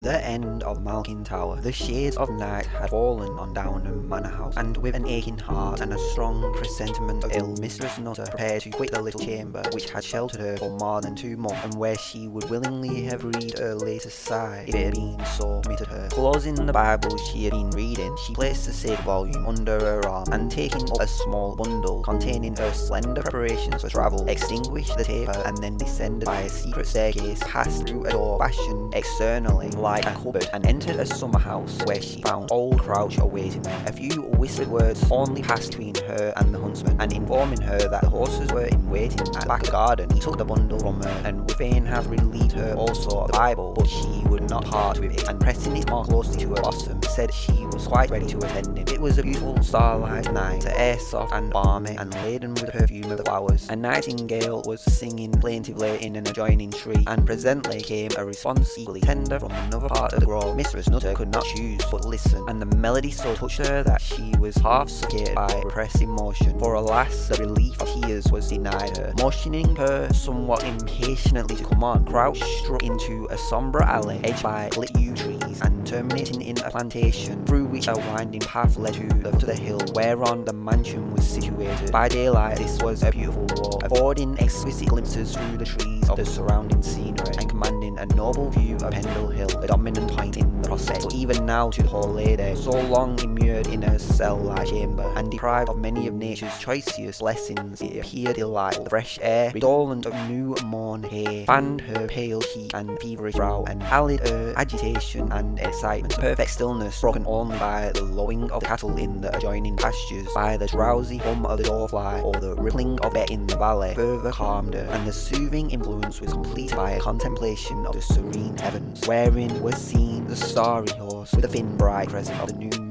The end of Malkin Tower. The shades of night had fallen on Downham Manor House, and with an aching heart and a strong presentiment of ill, Mistress Nutter prepared to quit the little chamber which had sheltered her for more than two months, and where she would willingly have read her latest sigh if it had been so permitted her. Closing the Bible she had been reading, she placed the said volume under her arm, and taking up a small bundle containing her slender preparations for travel, extinguished the taper, and then descended by a secret staircase, passed through a door fashioned externally like a cupboard and entered a summer house where she found old Crouch awaiting her. A few whispered words only passed between her and the huntsman, and informing her that the horses were in waiting at the back garden, he took the bundle from her and would fain have relieved her also of the Bible, but she would not part with it, and pressing it more closely to her bosom, said she was quite ready to attend him. It was a beautiful starlight night, the air soft and balmy, and laden with the perfume of the flowers. A nightingale was singing plaintively in an adjoining tree, and presently came a response equally tender from another part of the grove. Mistress Nutter could not choose but listen, and the melody so touched her that she was half suffocated by repressed emotion. For alas, the relief of tears was denied her. Motioning her somewhat impatiently to come on, Crouch struck into a sombre alley edged by lit yew trees and terminating in a plantation through which a winding path led to the, to the hill whereon the mansion was situated. By daylight, this was a beautiful walk, affording exquisite glimpses through the trees of the surrounding scenery noble view of Pendle Hill, the dominant point in But even now to poor lady, so long immured in her cell-like chamber, and deprived of many of nature's choicest blessings, it appeared delightful. The fresh air, redolent of new mown hay, fanned her pale cheek and feverish brow, and allayed her agitation and excitement. Perfect stillness, broken only by the lowing of the cattle in the adjoining pastures, by the drowsy hum of the doorfly, or the rippling of it in the valley, further calmed her, and the soothing influence was completed by a contemplation of the serene heavens, wherein was seen the starry horse with the thin bright crescent of the new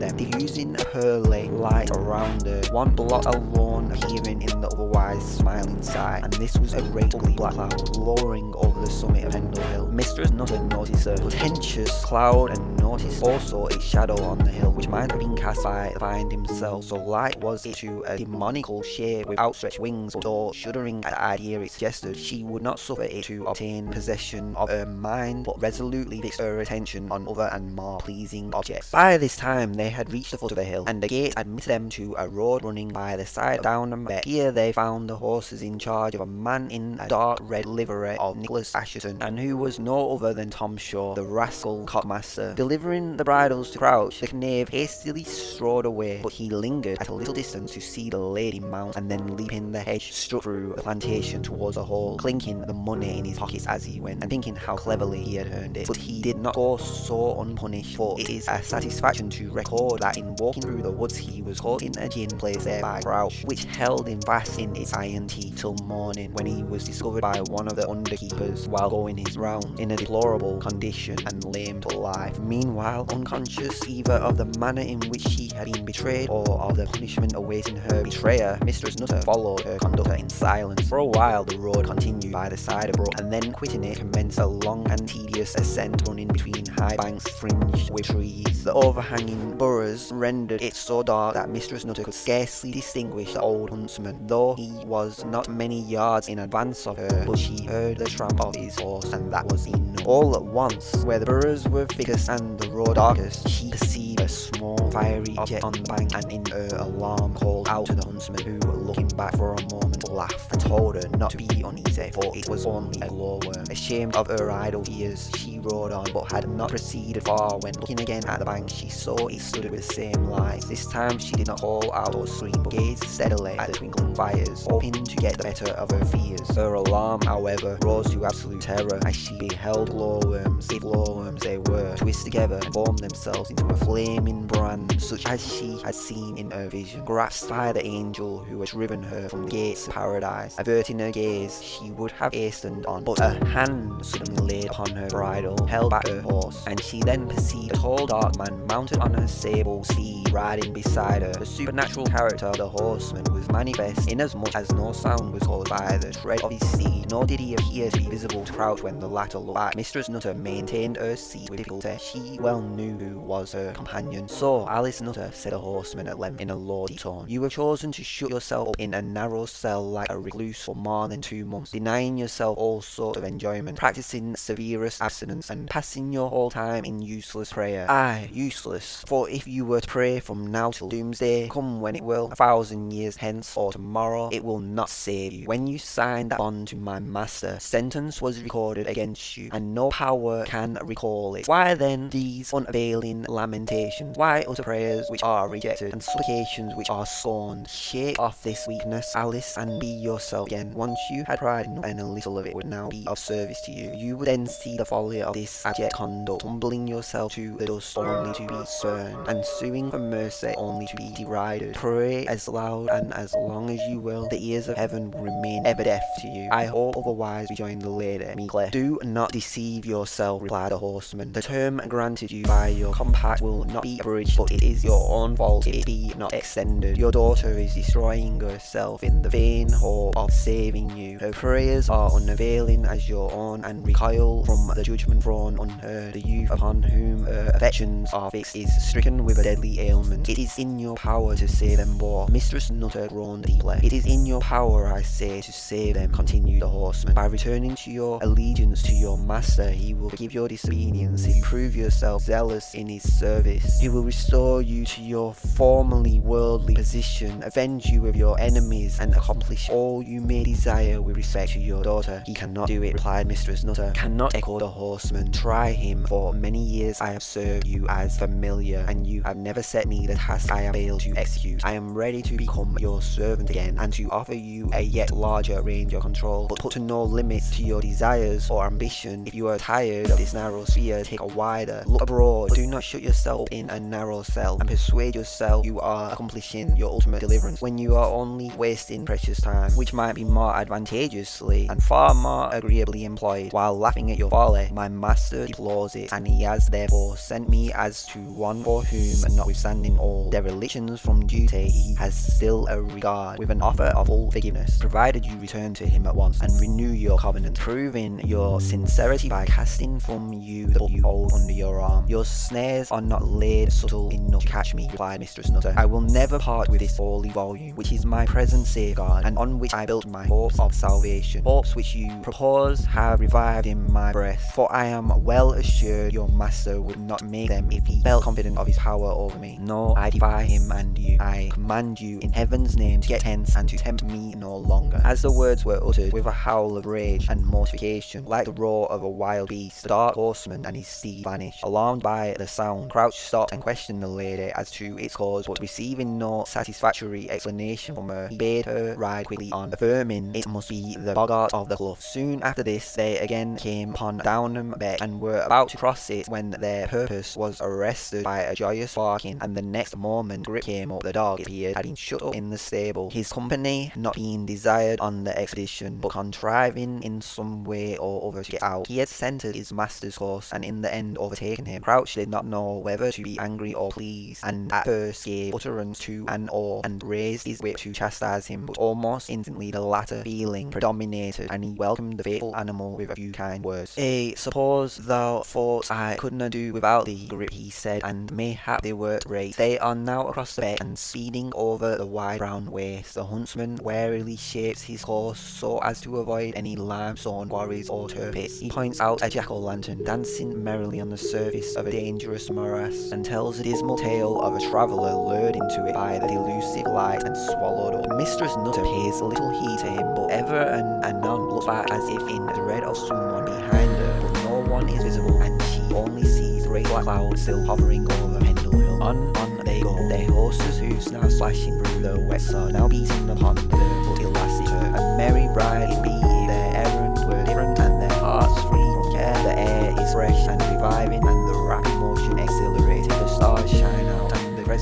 them, diffusing her light around her, one blot alone appearing in the otherwise smiling sky, and this was a great ugly black cloud lowering over the summit of Pendle Hill. Mistress Nutter noticed a portentous cloud and noticed also its shadow on the hill, which might have been cast by the find himself, so light was it to a demoniacal shape with outstretched wings, but though shuddering at the idea it suggested, she would not suffer it to obtain possession of her mind, but resolutely fixed her attention on other and more pleasing objects. By this time they had reached the foot of the hill, and the gate admitted them to a road running by the side of Downham Beck. Here they found the horses in charge of a man in a dark red livery of Nicholas Assheton, and who was no other than Tom Shaw, the rascal cockmaster. Delivering the bridles to Crouch, the knave hastily strode away, but he lingered at a little distance to see the lady mount, and then leaping the hedge, struck through the plantation towards the hall, clinking the money in his pockets as he went, and thinking how cleverly he had earned it. But he did not go so unpunished, for it is a satisfaction to record that in walking through the woods he was caught in a gin place there by Crouch, which held him fast in its iron teeth till morning, when he was discovered by one of the underkeepers while going his round, in a deplorable condition and lame to life. Meanwhile, unconscious either of the manner in which she had been betrayed or of the punishment awaiting her betrayer, Mistress Nutter followed her conductor in silence. For a while the road continued by the side of brook, and then quitting it commenced a long and tedious ascent running between high banks fringed with trees. The overhanging burrows rendered it so dark that Mistress Nutter could scarcely distinguish the old huntsman, though he was not many yards in advance of her, but she heard the tramp of his horse, and that was enough. All at once, where the burrows were thickest and the road darkest, she perceived a small fiery object on the bank, and in her alarm called out to the huntsman, who, looking back for a moment, laughed and told her not to be uneasy, for it was only a glowworm. Ashamed of her idle fears, she rode on, but had not proceeded far when, looking again at the bank, she saw it stood with the same light. This time she did not call out or scream, but gazed steadily at the twinkling fires, hoping to get the better of her fears. Her alarm, however, rose to absolute terror as she beheld glowworms, if glowworms they were, twist together and form themselves into a flaming brand, such as she had seen in her vision, grasped by the angel who had driven her from the gates of paradise. Averting her gaze, she would have hastened on, but a hand suddenly laid upon her bridle, held back her horse, and she then perceived a tall dark man mounted on a sable steed, riding beside her. The supernatural character of the horseman was manifest, inasmuch as no sound was caused by the tread of his steed, nor did he appear to be visible to Crouch when the latter looked back. Mistress Nutter maintained her seat with difficulty. She well knew who was her companion. So, Alice Nutter, said the horseman at length in a lordly tone, you have chosen to shut yourself up in a narrow cell like a recluse for more than two months, denying yourself all sorts of enjoyment, practicing severest abstinence, and passing your whole time in useless prayer. Aye, useless, for if you were to pray from now till doomsday, come when it will, a thousand years hence or tomorrow, it will not save you. When you signed that bond to my master, sentence was recorded against you, and no power can recall it. Why then these unavailing lamentations? Why utter prayers which are rejected, and supplications which are scorned? Shake off this weakness, Alice, and be yourself again. Once you had pride enough, and a little of it would now be of service to you. You would then see the folly of this abject conduct, humbling yourself to the dust only to be spurned, and suing for mercy only to be derided. Pray as loud and as long as you will, the ears of heaven will remain ever deaf to you. I hope otherwise, rejoined the lady meekly. Do not deceive yourself, replied the horseman. The term granted you by your compact will not be abridged, but it is your own fault if it be not extended. Your daughter is destroying herself in the vain hope of saving you. Her prayers are unavailing as your own, and recoil from the judgment thrown on her. The youth upon whom her affections are fixed is stricken with a deadly ailment. It is in your power to save them both. Mistress Nutter groaned deeply. It is in your power, I say, to save them, continued the horseman. By returning to your allegiance to your master, he will forgive your disobedience if you prove yourself zealous in his service. He will restore you to your formerly worldly position, avenge you of your enemies, and accomplish all you may desire with respect to your daughter. He cannot do it, replied Mistress Nutter. Cannot echo the horseman. Try him. For many years I have served you as familiar, and you have never set me the task I have failed to execute. I am ready to become your servant again, and to offer you a yet larger range of control, but put no limits to your desires or ambition. If you are tired of this narrow sphere, take a wider. Look abroad. Do not shut yourself in a narrow cell, and persuade yourself you are accomplishing your ultimate deliverance when you are only wasting precious time, which might be more advantageously and far more agreeably employed. While laughing at your folly, my master deplores it, and he has therefore sent me as to one for whom, notwithstanding all derelictions from duty, he has still a regard, with an offer of full forgiveness, provided you return to him at once and renew your covenant, proving your sincerity by casting from you the book you hold under your arm. Your snares are not laid subtle enough to catch me, replied Mistress Nutter. I will never part with this holy volume, which is my present safeguard, and on which I built my hopes of salvation. Hopes which you propose have revived in my breast, for I am well assured your master would not make them if he felt confident of his power over me. No, I defy him and you. I command you in heaven's name to get hence and to tempt me no longer. As the words were uttered with a howl of rage and mortification, like the roar of a wild beast, the dark horseman and his steed vanished. Alarmed by the sound, Crouch stopped and questioned the lady as to its cause, but receiving no satisfactory explanation from her, he bade her ride quickly on, affirming it must be the boggart of the clough. Soon after this, they again came upon Downham Beck and were about to cross it when their purpose was arrested by a joyous barking, and the next moment Grip came up. The dog, it appeared, had been shut up in the stable, his company not being desired on the expedition, but contriving in some way or other to get out. He had scented his master's horse, and in the end overtaken him. Crouch did not know whether to be angry or pleased, and at first gave utterance to an awe, and raised his whip to chastise him, but almost instantly the latter feeling predominated, and he welcomed the faithful animal with a few kind words. Eh, suppose thou thought I couldna do without thee, Grip, he said, and mayhap they were right. They are now across the beck, and speeding over the wide brown waste, the huntsman warily shapes his course so as to avoid any limestone quarries or turpits. He points out a jack-o'-lantern dancing merrily on the surface of a dangerous morass, and tells a dismal tale of a traveller lured into it by the delusive light and swallowed up. Mistress Nutter pays little heed to him, but ever and anon looks back as if in dread of someone behind her, but no one is visible, and she only sees great black clouds still hovering over Pendle Hill. On, on they go, their horses' hoofs now splashing through the wet sod, now beating upon the but elastic. A merry bride it be, their errand were different, and their hearts free from care. The air is fresh and reviving,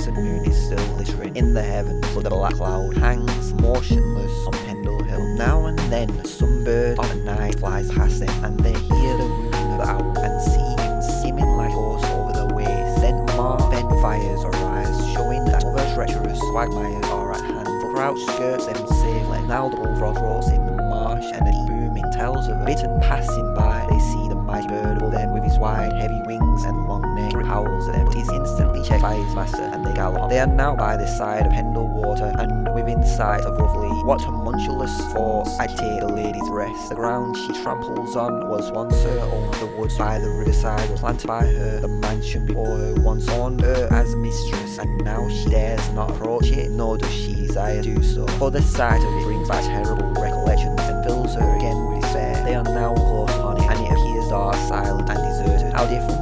the crescent moon is still glittering in the heavens, but the black cloud hangs motionless on Pendle Hill. Now and then some bird of the night flies past them, and they hear the whoop of the owl, and see him skimming like horse over the waste. Then more fen fires arise, showing that other treacherous quagmires are at hand. For Crouch skirts them safely. Now the bullfrog roars in the marsh, and a booming tells of a bittern passing by. And they gallop. They are now by the side of Pendle Water and within sight of Rough Lee what tumultuous force agitated the lady's rest. The ground she tramples on was once her own, the woods by the riverside was planted by her, the mansion before her once owned her as mistress, and now she dares not approach it, nor does she desire to do so. For the sight of it brings back terrible recollections and fills her again with despair. They are now close upon it, and it appears dark, silent, and deserted. How different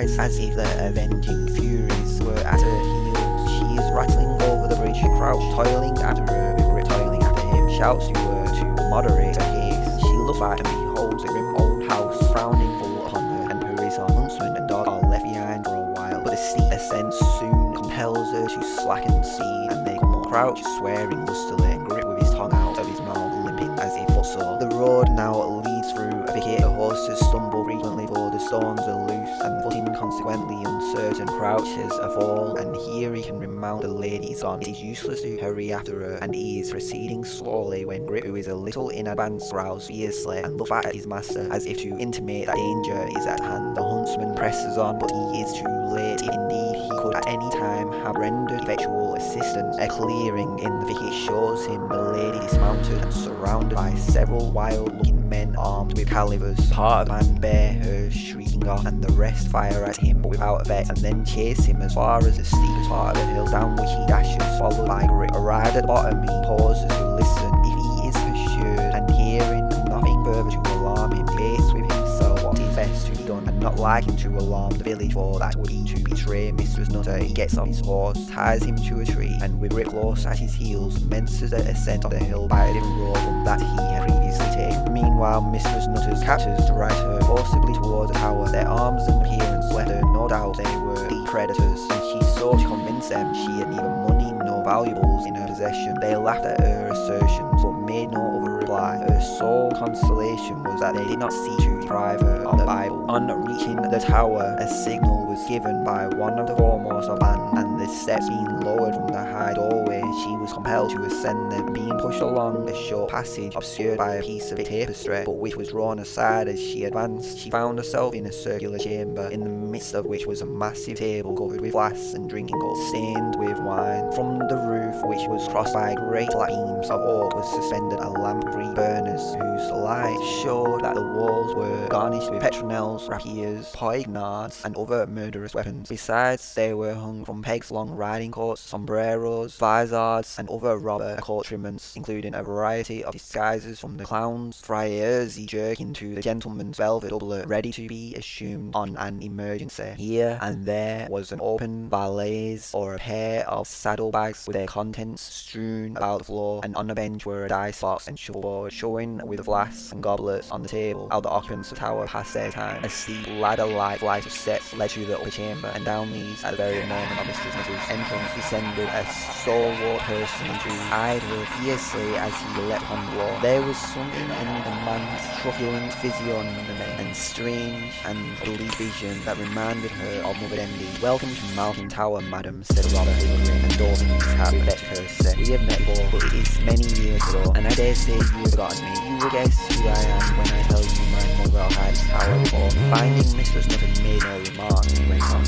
as if the avenging furies were at her heels. She is rattling over the bridge, crouched, toiling after her, grip toiling him, shouts to her to moderate her pace. She looks back and beholds the grim old house frowning full upon her, and her racer huntsman and dog are left behind for a while. But the steep ascent soon compels her to slacken speed, and come on, crouch, swearing lustily, and grip with his tongue out of his mouth, limping as if footsore. The road now leads through a thicket, the horses stumble frequently, for the loose, and footing consequently uncertain, crouches a fall, and here he can remount the lady's on. It is useless to hurry after her, and he is proceeding slowly when Grip, who is a little in advance, growls fiercely and looks back at his master as if to intimate that danger is at hand. The huntsman presses on, but he is too late. Indeed, he could at any time have rendered effectual assistance. A clearing in the thicket shows him the lady dismounted and surrounded by several wild-looking men armed with calivers. Part of the man bear her shrieking off, and the rest fire at him but without effect, and then chase him as far as the steepest part of the hill, down which he dashes, followed by Grip. Arrived at the bottom, he pauses to listen. If he is pursued, and hearing nothing further to alarm him, faced with himself what is best to be done, not liking to alarm the village, for that would be to betray Mistress Nutter, he gets off his horse, ties him to a tree, and with Grip close at his heels, commences the ascent of the hill by a different road that he had previously taken. Meanwhile, Mistress Nutter's captors drive her forcibly towards the tower. Their arms and appearance left her no doubt they were the predators, and she sought to convince them she had neither money nor valuables in her possession. They laughed at her assertions, but made no other reply. Her sole consolation was that they did not see to deprive her of the Bible. On reaching the tower, a signal was given by one of the foremost of band, and the steps being lowered from the high doorway, she was compelled to ascend them, being pushed along a short passage obscured by a piece of tapestry, but which was drawn aside as she advanced. She found herself in a circular chamber, in the midst of which was a massive table covered with glass and drinking cups, stained with wine. From the roof, which was crossed by great black beams of oak, was suspended a lamp of three burners, whose light showed that the walls were garnished with petronels, rapiers, poignards, and other murderous weapons. Besides, they were hung from pegs long riding coats, sombreros, vizards, and other robber accoutrements, including a variety of disguises from the clown's friar's jerkin to the gentleman's velvet doublet, ready to be assumed on an emergency. Here and there was an open valise or a pair of saddlebags with their contents strewn about the floor, and on a bench were a dice box and shuffleboard, showing with flasks and goblets on the table how the occupants of the tower passed their time. A steep ladder-like flight of steps led to the upper chamber, and down these, at the very moment of Mistress Nutter's entrance, descended a stalwart personage who eyed her fiercely as he leapt on the wall. There was something in the man's truculent physiognomy and strange and bleak vision that reminded her of Mother Demdike. Welcome to Malkin Tower, madam, said Robert, and his hat with Betty courtesy. We have met before, but it is many years ago, and I dare say you have forgotten me. You will guess who I am when I tell you had this tower before. Finding Mistress Nutter made no remark.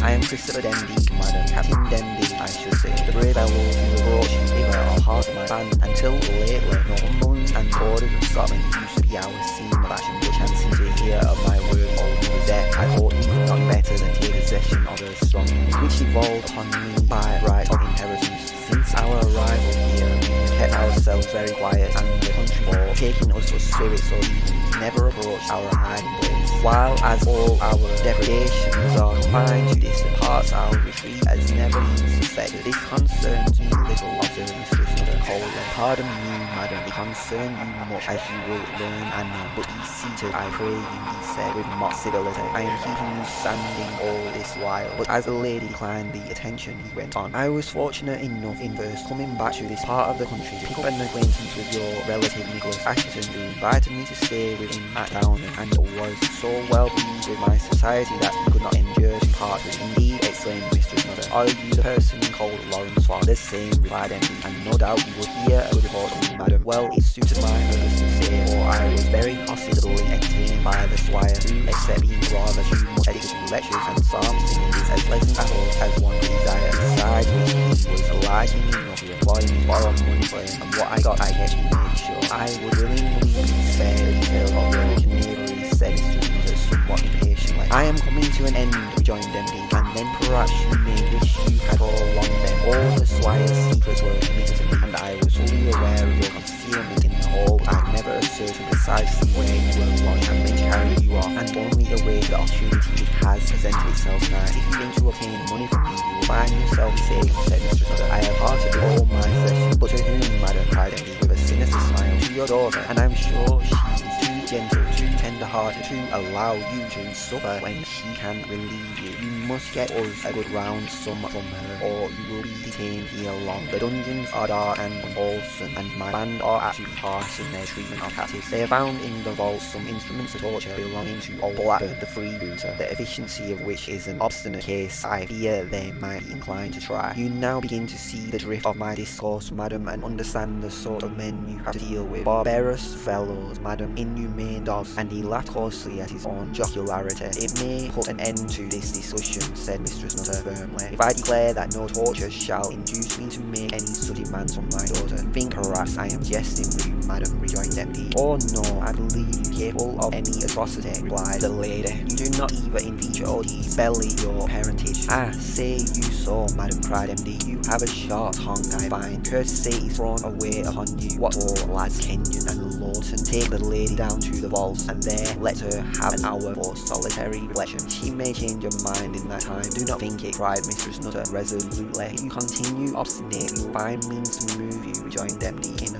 I am Christopher Demdike, madam, Captain Demdike, I should say. The brave fellow who brought you hither are heart of my band. Until lately, Northumberland and borders of Scotland used to be our scene of action, but chancing to hear of my word old mother's death, I thought you could not better than take possession of her strong which evolved upon me by right of ourselves very quiet, and the taking us for spirits or demons, never approached our hiding place. While as all our depredations are confined to distant parts, our retreat has never been suspected. This concerns me little, Mother coldly. Pardon me, madam, it concerns you much, as you will learn anon. But be seated, I pray you, he said, with mock civility. I am keeping you standing all this while. But as the lady declined the attention, he went on. I was fortunate enough in first coming back to this part of the country to pick up an acquaintance with your relative Nicholas Assheton, who invited me to stay with him at Downham, and was so well pleased with my society that he could not endure to part with. Indeed, exclaimed Mistress Nutter. Are you the person called Lawrence Swan? The same, replied Demdike, and no doubt you would hear a report from me, madam. Well, it suited my purpose to say, for I was very hospitably entertained by the squire, who, except being rather too much addicted lectures and psalm singing, is as pleasant at all as one desire. Besides which, he was obliging enough to employ me for money for him, and what I got I get to make sure. I would willingly spare the detail of your knavery, said Nutter somewhat impatiently. I am coming to an end, rejoined Demdike, and then perhaps you may wish you had all along then. All the squire's secrets were committed to me, and I was fully aware of your concealment in the hall. I never asserted precisely where you were lodged and then carried you off, and only awaited the opportunity which has presented itself now. If you aim to obtain money from me, you will find yourself mistaken, said Mistress Nutter. I have hearted all my flesh, but to whom, madam, cried Demdike, with a sinister smile, to your daughter, and I'm sure she is too gentle, too tender-hearted to allow you to suffer when she can relieve you. You must get us a good round sum from her, or you will be detained here long. The dungeons are dark and unwholesome, and my band are absolutely harsh in their treatment of captives. They have found in the vault some instruments of torture belonging to old Blackbird, the freebooter, the efficiency of which is an obstinate case I fear they might be inclined to try. You now begin to see the drift of my discourse, madam, and understand the sort of men you have to deal with. Barbarous fellows, madam, inhumane dogs, and he laughed coarsely at his own jocularity. It may put an end to this discussion, said Mistress Nutter firmly, if I declare that no torture shall induce me to make any such demands from my daughter. Think perhaps I am jesting with you, madam, rejoined Demdike. Oh no, I believe you capable of any atrocity, replied the lady. You do not even in feature or deed belly your parentage. Ah, say you so, madam, cried Demdike. You have a sharp tongue, I find. Courtesy is thrown away upon you. What for, lads Kenyon and Lawton? Take the lady down to the vaults, and there let her have an hour for solitary reflection. She may change her mind in that time. Do not think it, cried Mistress Nutter resolutely. If you continue. Obstinate, you will find means to remove you, rejoined Demdike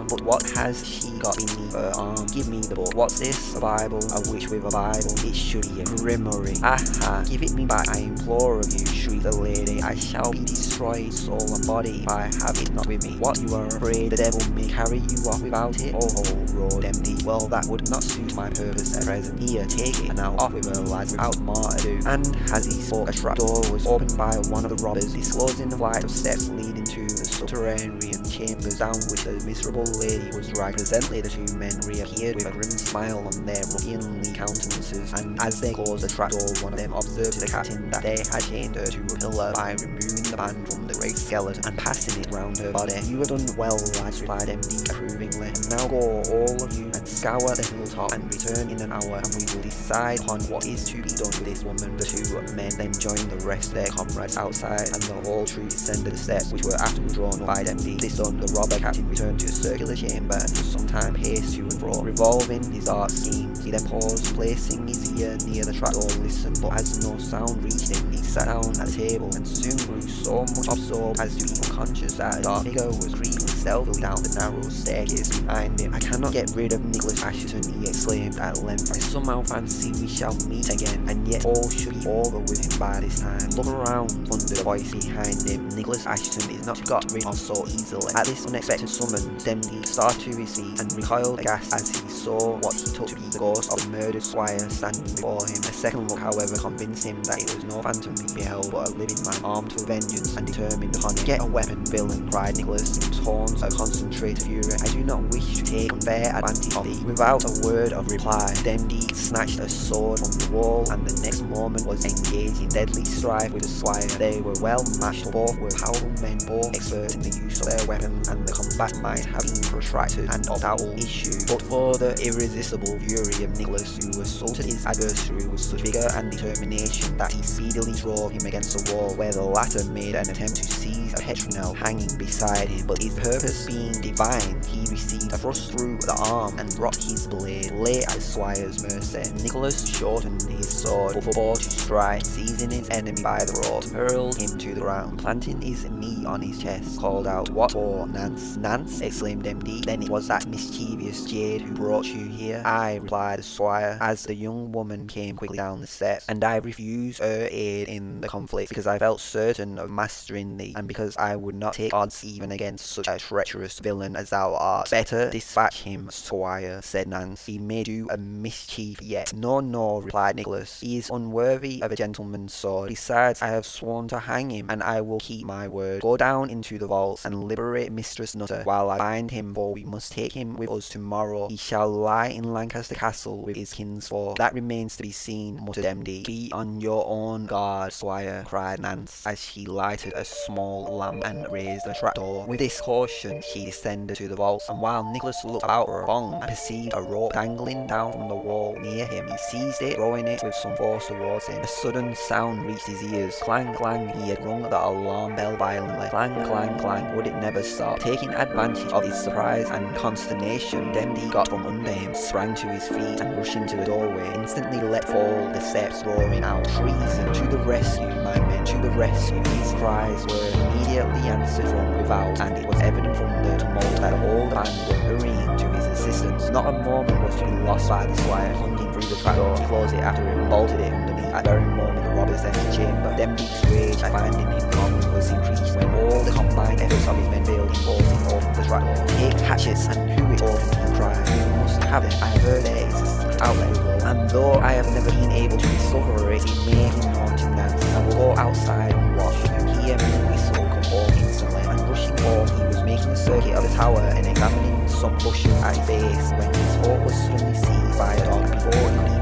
in tone. But what has she got beneath her arm? Um, give me the book. What's this? A Bible? A witch with a Bible? It should be a grimoire. Aha! Give it me back, I implore of you, shrieked the lady. I shall be destroyed, soul and body, if I have it not with me. What, you are afraid the devil may carry you off without it? Oh, oh ho, roared Demdike. Well, that would not suit my purpose at present. Here, take it, and now off with her, lads, without more ado. And as he spoke, a trap door was opened by one of the robbers, disclosing the flight of steps leading to the subterranean chambers down with the miserable lady was dragged. Presently, the two men reappeared with a grim smile on their ruffianly countenances, and as they closed the trapdoor, one of them observed to the captain that they had chained her to a pillar by removing the band from the great skeleton and passing it round her body. You have done well, lads, replied Demdike approvingly. Now go, all of you, and scour the hilltop and return in an hour, and we will decide upon what is to be done with this woman. The two men then joined the rest of their comrades outside, and the whole troop descended the steps, which were afterwards drawn up by Demdike. This done, the robber captain returned to a circular chamber and for some time paced to and fro, revolving his art schemes. He then paused, placing his ear near the trapdoor, listened, but as no sound reached him, he sat down at the table and soon grew so much absorbed as to be unconscious that a dark figure was creeping stealthily down the narrow staircase behind him. I cannot get rid of Nicholas Assheton, he exclaimed at length. I somehow fancy we shall meet again, and yet all should be over with him by this time. Look around, thundered a voice behind him. Nicholas Assheton is not got rid of so easily. At this unexpected summons, Demdike started to feet and recoiled aghast as he saw what he took to be the ghost of the murdered squire standing before him. A second look, however, convinced him that it was no phantom he beheld, but a living man armed for vengeance and determined upon it. Get a weapon, villain, cried Nicholas, in tones of concentrated fury. I do not wish to take unfair advantage of thee. Without a word of reply, Demdike snatched a sword from the wall and the next moment was engaged in deadly strife with the squire. They were well matched, both were powerful men, both expert in the use of their weapons, and the combat might have been protracted and of doubtful issue, but for the irresistible fury of Nicholas, who assaulted his adversary with such vigour and determination that he speedily drove him against a wall, where the latter made an attempt to seize a petronel hanging beside him, but his purpose being divine, he received a thrust through the arm and dropped his blade, lay at the squire's mercy. Nicholas shortened his sword, but forbore to strike, seizing his enemy by the throat, hurled him to the ground, planting his knee on his chest, called out, What for, Nance? Nance? exclaimed Demdike. Then it was that mischievous jade who brought you here? I, replied the squire, as the young woman came quickly down the steps, and I refused her aid in the conflict because I felt certain of mastering thee, and because I would not take odds even against such a treacherous villain as thou art. Better dispatch him, squire, said Nance. He may do a mischief yet. No, no, replied Nicholas. He is unworthy of a gentleman's sword. Besides, I have sworn to hang him, and I will keep my word. Go down into the vaults and liberate Mistress Nutter while I find him, for we must take him with us tomorrow. He shall lie in Lancaster Castle with his kinsfolk. That remains to be seen, muttered Demdike. Be on your own guard, squire, cried Nance, as she lighted a small lamp and raised the trapdoor. With this caution, she descended to the vaults, and while Nicholas looked about a bong perceived a rope dangling down from the wall near him, he seized it, throwing it with some force towards him. A sudden sound reached his ears. Clang, clang, he had rung the alarm bell violently. Clang, clang, clang, would it never stop? Taking advantage of his surprise and consternation, Demdike got from under him, sprang to his feet, and rushing to the doorway, instantly let fall the steps, roaring out, Treason! To the rescue, my men, to the rescue! His cries were immediately answered from without, and it was evident from the tumult that all the band were hurrying to his assistance. Not a moment was to be lost by the squire, plunging through the trapdoor, he closed it after him, bolted it underneath. At the very moment the robbers entered the chamber, Demdike's rage at finding him gone was increased when all the combined efforts of his men failed in bolting open the trapdoor. Take hatchets and hew it open, he cried. We must have it. I have heard there is a secret outlet, and though I have never been able to discover it, it may be to Nance. I will go outside and watch. You hear me whistle, come home instantly. And rushing home, he was making a circuit of the tower and examining some bushes at its base when his thought was suddenly seized by a dog. Before he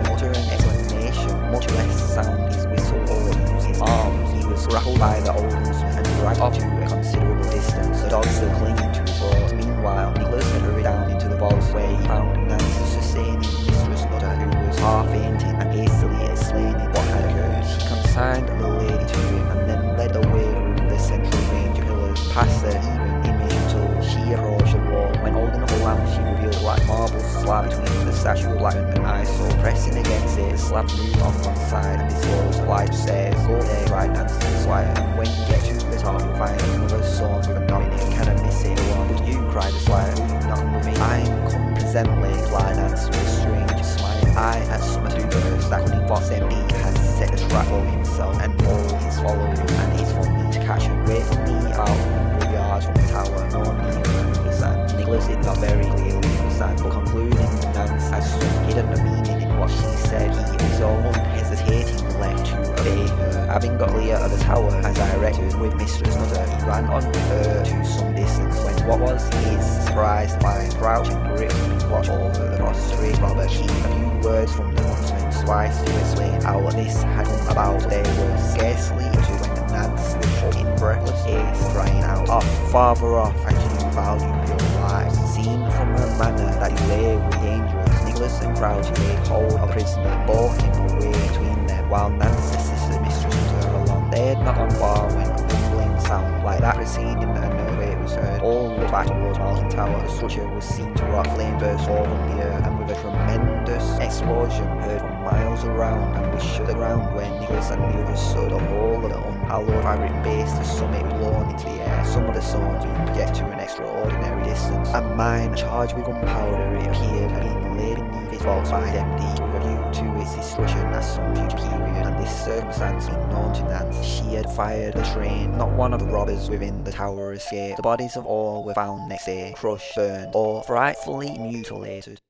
much sound his whistle or use his arms, he was grappled by the old huntsman and dragged off to a considerable distance, the dog still clinging to his throat. Meanwhile, Nicholas had hurried down into the vaults where he found Nance sustaining Mistress Nutter, who was half fainting and hastily explaining what had occurred. She consigned the lady to him and then led the way through the central range of pillars, past the even up she revealed a black marble slab between the statue of Latin and ISO. Pressing against it, slab moved on one side and disclosed flight of stairs. Go there, cried Nance to the squire, and when you get to the top, you'll find another song with a knob in it. Can I miss it? On, would you? cried the squire. Not with me? I'm presently, replied Nance with a strange smile. I had summoned to first that cunning boss Demdike has set the trap for himself and all his followers, and it's for me to catch him. Wait for me 100 yards from the tower, no than did not very clearly understand, but concluding had some hidden meaning in what she said, he all unhesitatingly left to obey her. Having got clear of the tower as I directed with Mistress Nutter, he ran on with her to some distance when what was his surprise to find crouching gripping watch over the prostrate Robert Keith. A few words from the huntsman sufficed to explain how this had come about. They were scarcely uttered when Nance in breathless haste crying out, Off, farther off, I do value your. Seen from her manner that you lay with dangerous, Nicholas and Crouch laid hold of the prisoner bore him away between them, while Nance assisted Mistress Nutter along. They had not gone far when a rumbling sound like that proceeding and an earthquake was heard. All looked back towards Malkin Tower. The structure was seen to rock, flame burst forth from the earth, and with a tremendous explosion heard from miles around, and was shut the ground where Nicholas and the others stood. The whole of the unhallowed fabric base, the summit blown into the air. Some of the stones being projected to an extraordinary distance. A mine charged with gunpowder, it appeared, had been laid beneath its vaults by Demdike with a view to its destruction at some future period, and this circumstance being known to Nance, she had fired a train. Not one of the robbers within the tower escaped. The bodies of all were found next day, crushed, burned, or frightfully mutilated.